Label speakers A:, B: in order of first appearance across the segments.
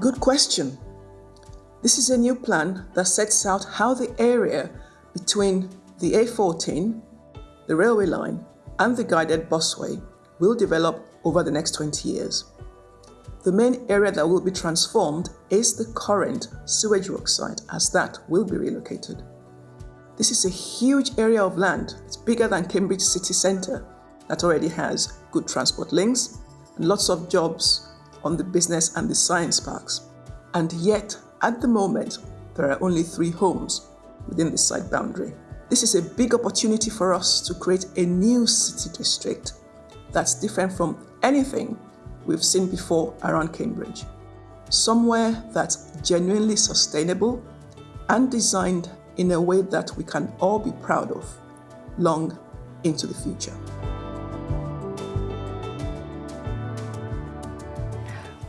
A: Good question. This is a new plan that sets out how the area between the A14, the railway line, and the guided busway will develop over the next 20 years. The main area that will be transformed is the current sewage work site as that will be relocated. This is a huge area of land. It's bigger than Cambridge city centre that already has good transport links and lots of jobs on the business and the science parks. And yet, at the moment, there are only three homes within the site boundary. This is a big opportunity for us to create a new city district that's different from anything we've seen before around Cambridge. Somewhere that's genuinely sustainable and designed in a way that we can all be proud of long into the future.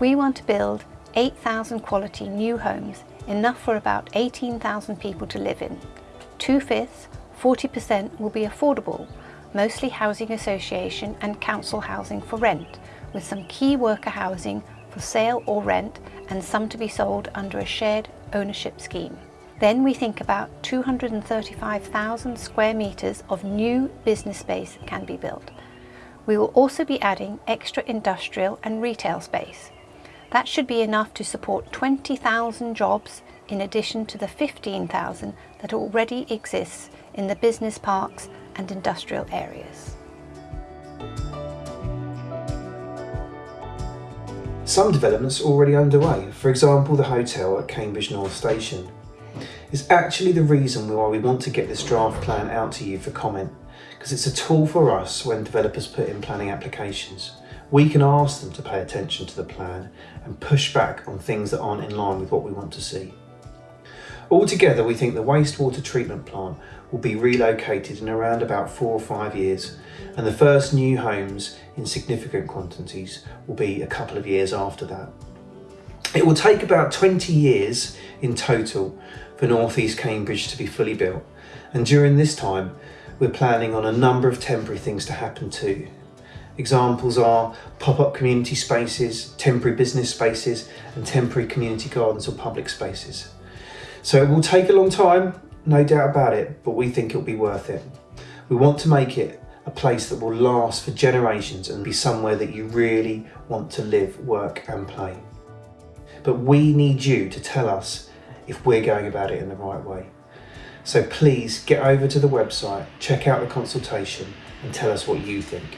B: We want to build 8,000 quality new homes, enough for about 18,000 people to live in. Two-fifths, 40% will be affordable, mostly housing association and council housing for rent, with some key worker housing for sale or rent and some to be sold under a shared ownership scheme. Then we think about 235,000 square metres of new business space can be built. We will also be adding extra industrial and retail space. That should be enough to support 20,000 jobs in addition to the 15,000 that already exists in the business parks and industrial areas.
C: Some developments are already underway, for example the hotel at Cambridge North Station. It's actually the reason why we want to get this draft plan out to you for comment, because it's a tool for us when developers put in planning applications. We can ask them to pay attention to the plan and push back on things that aren't in line with what we want to see. Altogether, we think the wastewater treatment plant will be relocated in around about four or five years, and the first new homes in significant quantities will be a couple of years after that. It will take about 20 years in total for North East Cambridge to be fully built, and during this time, we're planning on a number of temporary things to happen too. Examples are pop-up community spaces, temporary business spaces, and temporary community gardens or public spaces. So it will take a long time, no doubt about it, but we think it'll be worth it. We want to make it a place that will last for generations and be somewhere that you really want to live, work and play. But we need you to tell us if we're going about it in the right way. So please get over to the website, check out the consultation and tell us what you think.